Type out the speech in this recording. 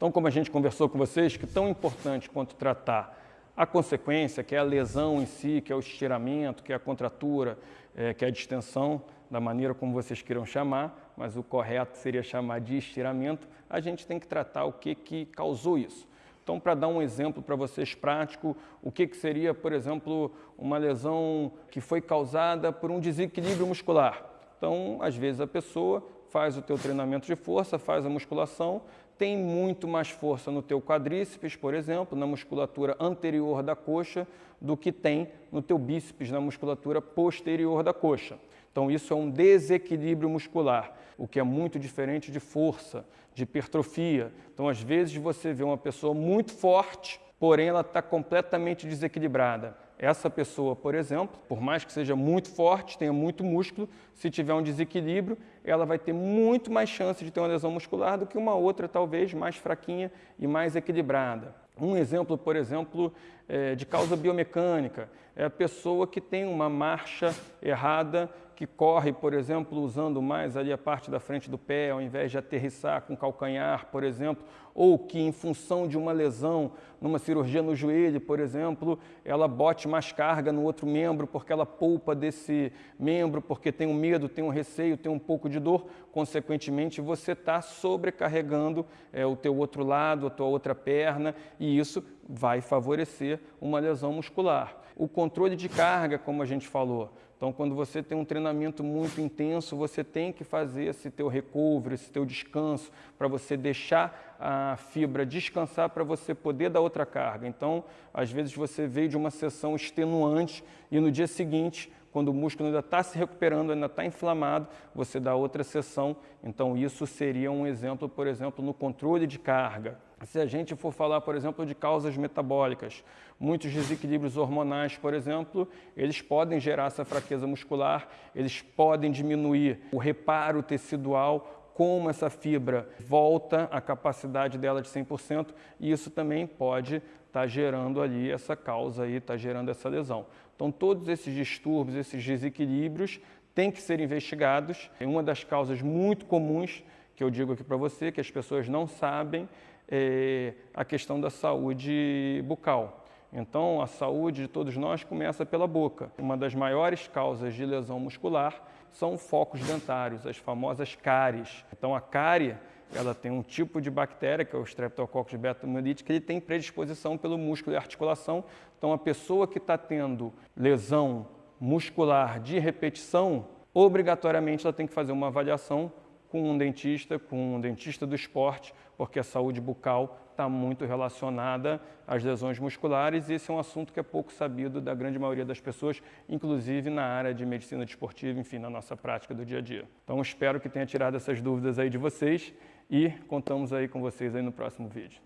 Então, como a gente conversou com vocês, que tão importante quanto tratar a consequência, que é a lesão em si, que é o estiramento, que é a contratura, é, que é a distensão, da maneira como vocês queiram chamar, mas o correto seria chamar de estiramento, a gente tem que tratar o que, que causou isso. Então, para dar um exemplo para vocês prático, o que, que seria, por exemplo, uma lesão que foi causada por um desequilíbrio muscular. Então, às vezes a pessoa faz o teu treinamento de força, faz a musculação, tem muito mais força no teu quadríceps, por exemplo, na musculatura anterior da coxa, do que tem no teu bíceps, na musculatura posterior da coxa. Então isso é um desequilíbrio muscular, o que é muito diferente de força, de hipertrofia. Então às vezes você vê uma pessoa muito forte, porém ela está completamente desequilibrada. Essa pessoa, por exemplo, por mais que seja muito forte, tenha muito músculo, se tiver um desequilíbrio, ela vai ter muito mais chance de ter uma lesão muscular do que uma outra, talvez, mais fraquinha e mais equilibrada. Um exemplo, por exemplo, é de causa biomecânica, é a pessoa que tem uma marcha errada que corre, por exemplo, usando mais ali a parte da frente do pé, ao invés de aterrissar com calcanhar, por exemplo, ou que em função de uma lesão, numa cirurgia no joelho, por exemplo, ela bote mais carga no outro membro porque ela poupa desse membro, porque tem um medo, tem um receio, tem um pouco de dor, consequentemente você está sobrecarregando é, o teu outro lado, a tua outra perna, e isso vai favorecer uma lesão muscular. O controle de carga, como a gente falou, então, quando você tem um treinamento muito intenso, você tem que fazer esse teu recovery, esse teu descanso, para você deixar a fibra descansar para você poder dar outra carga. Então, às vezes você veio de uma sessão extenuante e no dia seguinte, quando o músculo ainda está se recuperando, ainda está inflamado, você dá outra sessão. Então, isso seria um exemplo, por exemplo, no controle de carga. Se a gente for falar, por exemplo, de causas metabólicas, muitos desequilíbrios hormonais, por exemplo, eles podem gerar essa fraqueza muscular, eles podem diminuir o reparo tecidual, como essa fibra volta à capacidade dela de 100%, e isso também pode estar tá gerando ali essa causa aí, está gerando essa lesão. Então, todos esses distúrbios, esses desequilíbrios têm que ser investigados. Uma das causas muito comuns que eu digo aqui para você, que as pessoas não sabem, é, a questão da saúde bucal. Então, a saúde de todos nós começa pela boca. Uma das maiores causas de lesão muscular são focos dentários, as famosas cáries. Então, a cárie, ela tem um tipo de bactéria, que é o Streptococcus beta-hemolítica, que ele tem predisposição pelo músculo e articulação. Então, a pessoa que está tendo lesão muscular de repetição, obrigatoriamente ela tem que fazer uma avaliação com um dentista, com um dentista do esporte, porque a saúde bucal está muito relacionada às lesões musculares e esse é um assunto que é pouco sabido da grande maioria das pessoas, inclusive na área de medicina desportiva, enfim, na nossa prática do dia a dia. Então espero que tenha tirado essas dúvidas aí de vocês e contamos aí com vocês aí no próximo vídeo.